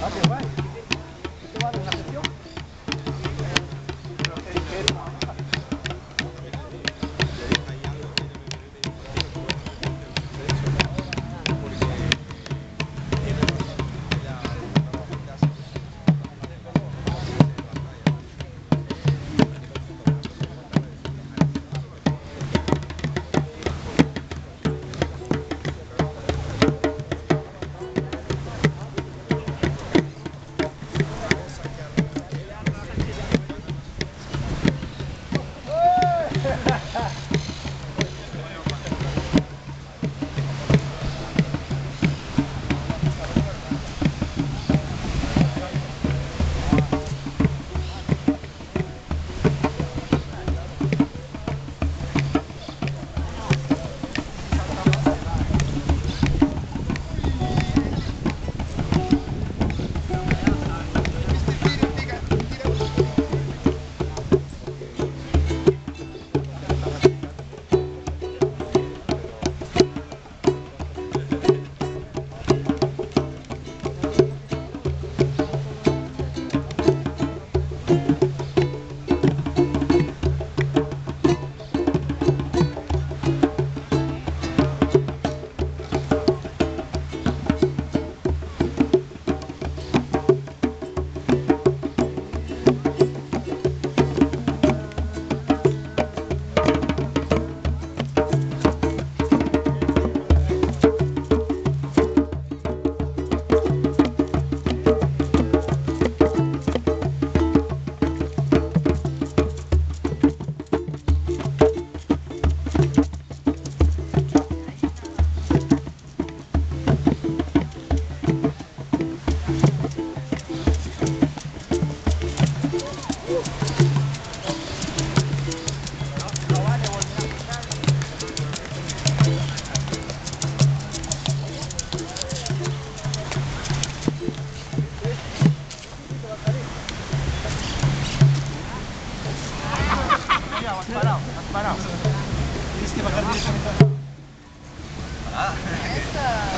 Ah, que vai? Você vai na região? Asparau, Asparau. Isso que vai deixar Ah, essa.